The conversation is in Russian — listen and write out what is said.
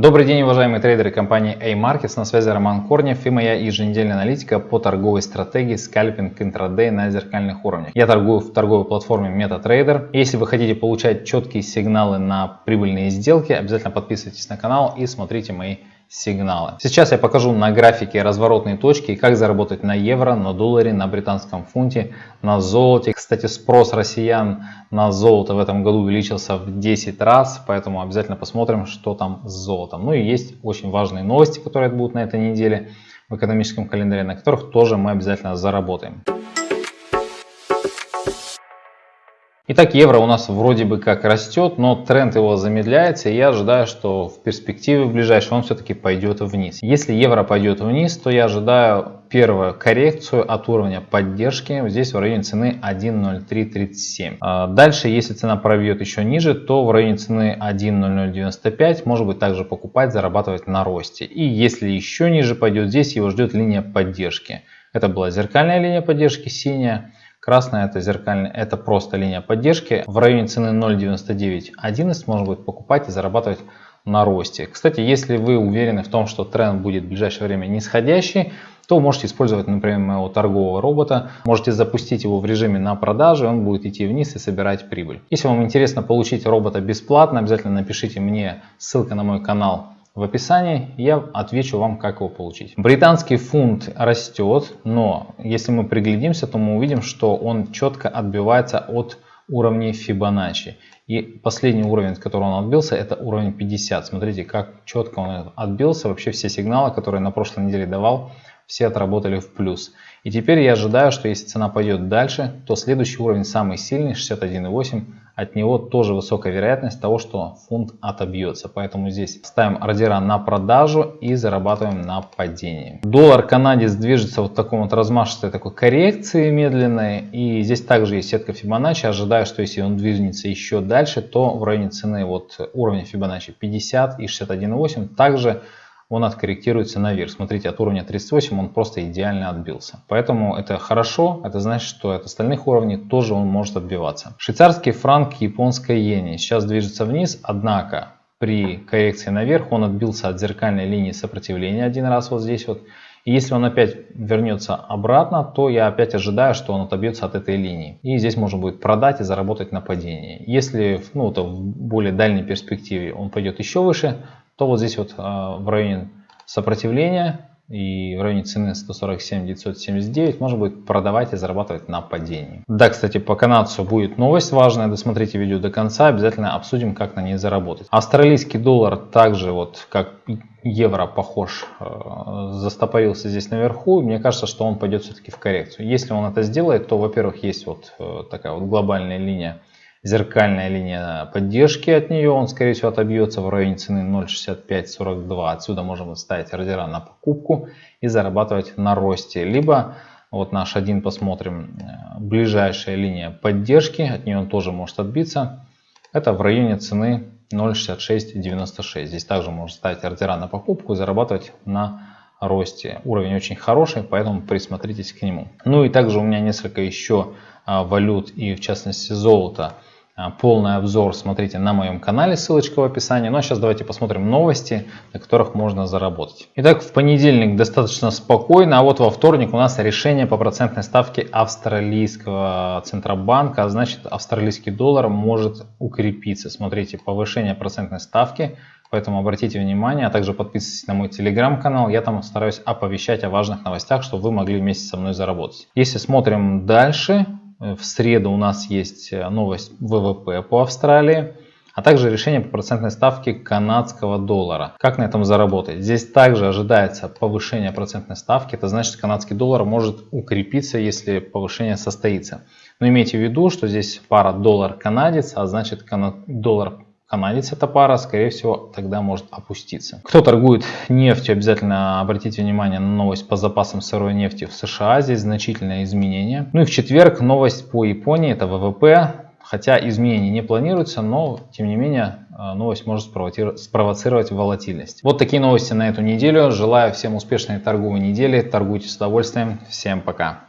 Добрый день, уважаемые трейдеры компании A-Markets. На связи Роман Корнев и моя еженедельная аналитика по торговой стратегии скальпинг интрадей на зеркальных уровнях. Я торгую в торговой платформе MetaTrader. Если вы хотите получать четкие сигналы на прибыльные сделки, обязательно подписывайтесь на канал и смотрите мои сигналы. Сейчас я покажу на графике разворотные точки, как заработать на евро, на долларе, на британском фунте, на золоте. Кстати, спрос россиян на золото в этом году увеличился в 10 раз, поэтому обязательно посмотрим, что там с золотом. Ну и есть очень важные новости, которые будут на этой неделе в экономическом календаре, на которых тоже мы обязательно заработаем. Итак, евро у нас вроде бы как растет, но тренд его замедляется, и я ожидаю, что в перспективе в ближайшем он все-таки пойдет вниз. Если евро пойдет вниз, то я ожидаю первую коррекцию от уровня поддержки, здесь в районе цены 1.0337. А дальше, если цена пробьет еще ниже, то в районе цены 1.0095 может быть также покупать, зарабатывать на росте. И если еще ниже пойдет, здесь его ждет линия поддержки. Это была зеркальная линия поддержки, синяя. Красная это зеркальная, это просто линия поддержки. В районе цены 0.9911 можно будет покупать и зарабатывать на росте. Кстати, если вы уверены в том, что тренд будет в ближайшее время нисходящий, то можете использовать, например, моего торгового робота. Можете запустить его в режиме на продажу, он будет идти вниз и собирать прибыль. Если вам интересно получить робота бесплатно, обязательно напишите мне ссылка на мой канал в описании, я отвечу вам, как его получить. Британский фунт растет, но если мы приглядимся, то мы увидим, что он четко отбивается от уровней Fibonacci. И последний уровень, от которого он отбился, это уровень 50. Смотрите, как четко он отбился. Вообще все сигналы, которые на прошлой неделе давал, все отработали в плюс. И теперь я ожидаю, что если цена пойдет дальше, то следующий уровень самый сильный, 61.8, от него тоже высокая вероятность того, что фунт отобьется. Поэтому здесь ставим ордера на продажу и зарабатываем на падении. Доллар канадец движется вот в таком вот размашистой такой коррекции медленной. И здесь также есть сетка Фибоначчи. Ожидаю, что если он движется еще дальше, то в районе цены вот уровня Фибоначчи 50 и 61.8 также он откорректируется наверх. Смотрите, от уровня 38 он просто идеально отбился. Поэтому это хорошо, это значит, что от остальных уровней тоже он может отбиваться. Швейцарский франк, японская иена сейчас движется вниз, однако при коррекции наверх он отбился от зеркальной линии сопротивления один раз вот здесь вот. И если он опять вернется обратно, то я опять ожидаю, что он отобьется от этой линии. И здесь можно будет продать и заработать на падении. Если ну, то в более дальней перспективе он пойдет еще выше, то вот здесь вот а, в районе сопротивления и в районе цены 147 979 можно будет продавать и зарабатывать на падении. Да, кстати, по канадцу будет новость важная, досмотрите видео до конца, обязательно обсудим, как на ней заработать. Австралийский доллар также, вот как евро похож, э, застопорился здесь наверху, мне кажется, что он пойдет все-таки в коррекцию. Если он это сделает, то, во-первых, есть вот э, такая вот глобальная линия зеркальная линия поддержки от нее, он скорее всего отобьется в районе цены 0.6542. Отсюда можем ставить ордера на покупку и зарабатывать на росте. Либо вот наш один посмотрим, э, ближайшая линия поддержки, от нее он тоже может отбиться. Это в районе цены 0.6696. Здесь также можно ставить ордера на покупку и зарабатывать на росте. Уровень очень хороший, поэтому присмотритесь к нему. Ну и также у меня несколько еще а, валют и в частности золота а, полный обзор смотрите на моем канале, ссылочка в описании. Ну а сейчас давайте посмотрим новости, на которых можно заработать. Итак, в понедельник достаточно спокойно, а вот во вторник у нас решение по процентной ставке австралийского центробанка, а значит австралийский доллар может укрепиться. Смотрите, повышение процентной ставки, поэтому обратите внимание, а также подписывайтесь на мой телеграм-канал, я там стараюсь оповещать о важных новостях, чтобы вы могли вместе со мной заработать. Если смотрим дальше, в среду у нас есть э, новость ВВП по Австралии, а также решение по процентной ставке канадского доллара. Как на этом заработать? Здесь также ожидается повышение процентной ставки. Это значит, канадский доллар может укрепиться, если повышение состоится. Но имейте в виду, что здесь пара доллар-канадец, а значит доллар канадец эта пара, скорее всего, тогда может опуститься. Кто торгует нефтью, обязательно обратите внимание на новость по запасам сырой нефти в США. Здесь значительное изменение. Ну и в четверг новость по Японии, это ВВП. Хотя изменений не планируется, но тем не менее э, новость может спровоцировать волатильность. Вот такие новости на эту неделю. Желаю всем успешной торговой недели. Торгуйте с удовольствием. Всем пока.